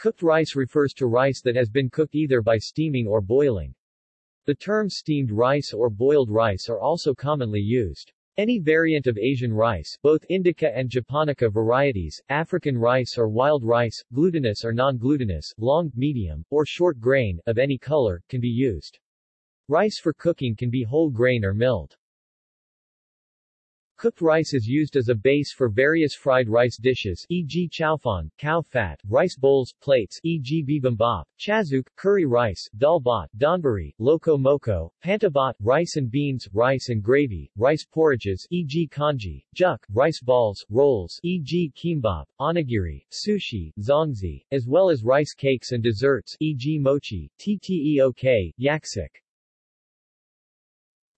Cooked rice refers to rice that has been cooked either by steaming or boiling. The terms steamed rice or boiled rice are also commonly used. Any variant of Asian rice, both Indica and Japonica varieties, African rice or wild rice, glutinous or non-glutinous, long, medium, or short grain, of any color, can be used. Rice for cooking can be whole grain or milled. Cooked rice is used as a base for various fried rice dishes e.g. fan, khao phat, rice bowls, plates e.g. bibimbap, chazuk, curry rice, dal bhat, donburi, loco moco, panta bhat, rice and beans, rice and gravy, rice porridges e.g. congee, juk, rice balls, rolls e.g. kimbap, onigiri, sushi, zongzi, as well as rice cakes and desserts e.g. mochi, tteok, yaksik.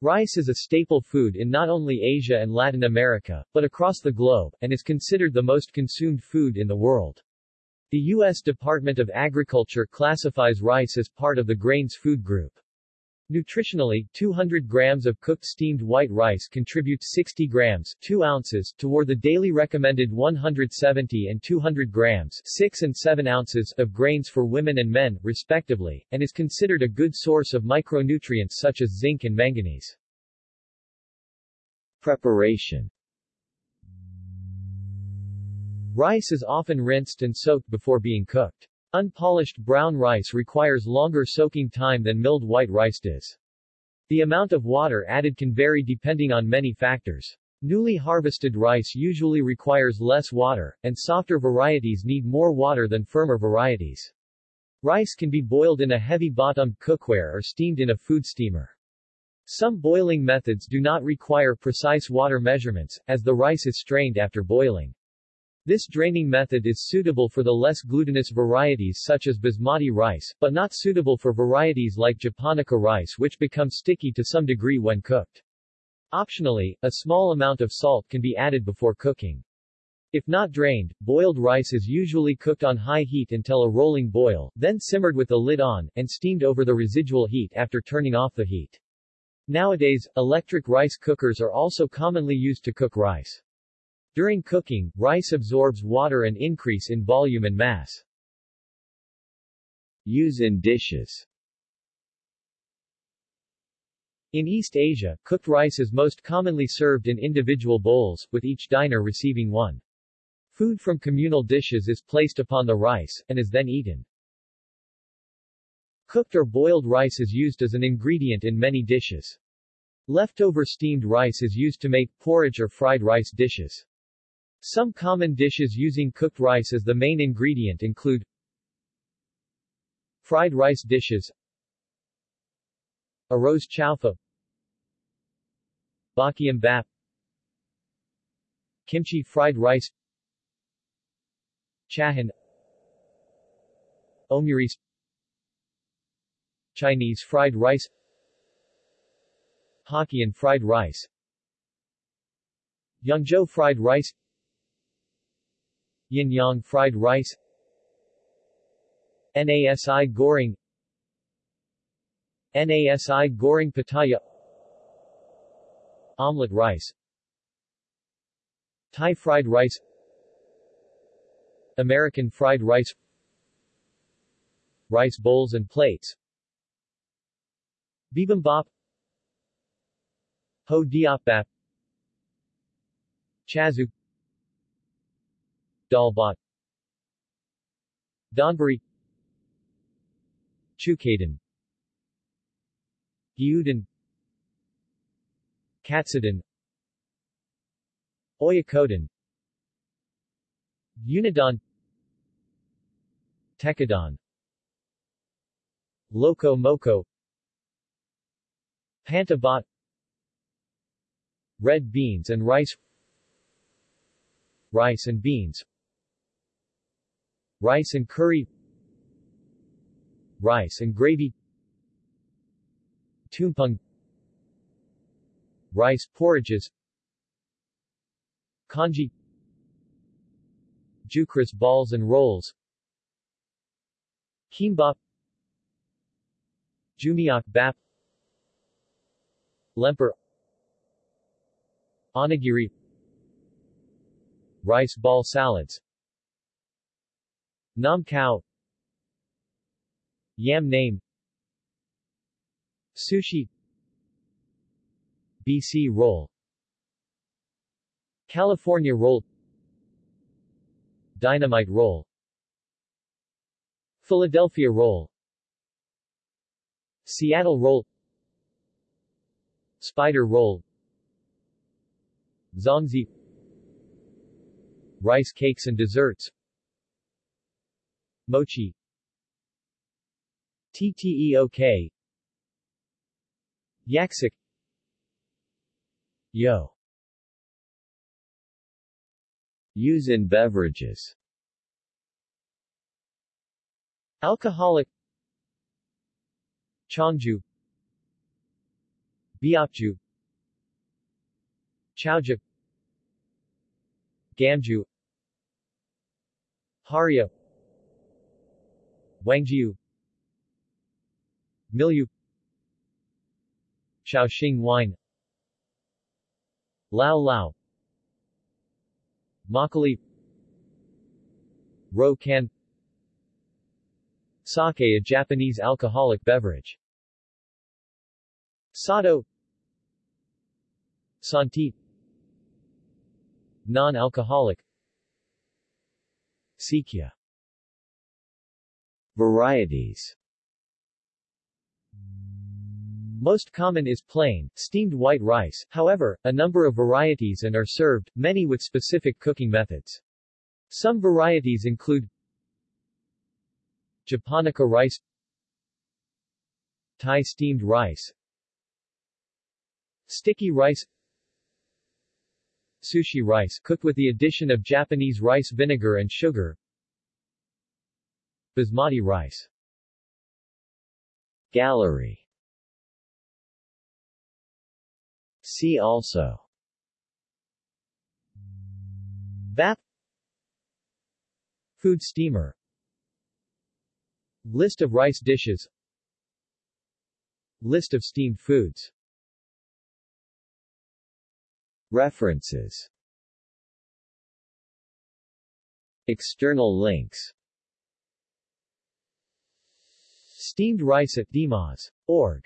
Rice is a staple food in not only Asia and Latin America, but across the globe, and is considered the most consumed food in the world. The U.S. Department of Agriculture classifies rice as part of the grains food group. Nutritionally, 200 grams of cooked steamed white rice contributes 60 grams 2 ounces toward the daily recommended 170 and 200 grams 6 and 7 ounces of grains for women and men, respectively, and is considered a good source of micronutrients such as zinc and manganese. Preparation Rice is often rinsed and soaked before being cooked. Unpolished brown rice requires longer soaking time than milled white rice does. The amount of water added can vary depending on many factors. Newly harvested rice usually requires less water, and softer varieties need more water than firmer varieties. Rice can be boiled in a heavy-bottomed cookware or steamed in a food steamer. Some boiling methods do not require precise water measurements, as the rice is strained after boiling. This draining method is suitable for the less glutinous varieties such as basmati rice, but not suitable for varieties like japonica rice which become sticky to some degree when cooked. Optionally, a small amount of salt can be added before cooking. If not drained, boiled rice is usually cooked on high heat until a rolling boil, then simmered with the lid on, and steamed over the residual heat after turning off the heat. Nowadays, electric rice cookers are also commonly used to cook rice. During cooking, rice absorbs water and increase in volume and mass. Use in dishes In East Asia, cooked rice is most commonly served in individual bowls, with each diner receiving one. Food from communal dishes is placed upon the rice, and is then eaten. Cooked or boiled rice is used as an ingredient in many dishes. Leftover steamed rice is used to make porridge or fried rice dishes. Some common dishes using cooked rice as the main ingredient include Fried rice dishes Arroz chaufa Bokkeum-bap Kimchi fried rice Chahan Omurice Chinese fried rice Hokkien fried rice Yangzhou fried rice Yin Yang fried rice Nasi goreng Nasi goreng pattaya Omelette rice Thai fried rice American fried rice Rice bowls and plates Bibimbap Hoedeopbap Chazuk Dal bhat. Donburi. Chukadon Gyudon Katsudon Oyakodon Unadon Tekkadon Loco Moco Panta bhat Red beans and rice. Rice and beans Rice and curry Rice and gravy Tumpeng Rice porridges Congee Jukris balls and rolls Kimbap Jumeok-bap Lemper Onigiri Rice ball salads Nam Khao. Yam name. Sushi. BC roll. California roll. Dynamite roll. Philadelphia roll. Seattle roll. Spider roll. Zongzi Rice cakes and desserts Mochi. TTEOK Yaksik. Yo. Use in beverages. Alcoholic. Chongju Beopju Chaoju. Gamju. Haria Huangjiu. Mijiu Shaoxing wine. Lao Lao. Makgeolli Rượu cần. Sake a Japanese alcoholic beverage. Sado. Santi. Non-alcoholic. Sikhye Varieties most common is plain, steamed white rice, however, a number of varieties and are served, many with specific cooking methods. Some varieties include Japonica rice Thai steamed rice Sticky rice Sushi rice cooked with the addition of Japanese rice vinegar and sugar Basmati rice. Gallery. See also. Bap Food steamer. List of rice dishes. List of steamed foods. References. External links Steamed rice at Dimas.org